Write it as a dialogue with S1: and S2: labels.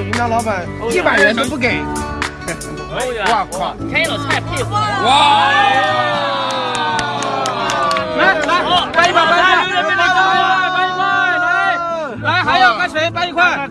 S1: 云南老板一百元都不给。
S2: 哇靠！开了菜配合。
S1: 哇！来来，搬一块，搬一块，搬一块，搬一块，来来，还要干谁？搬一块。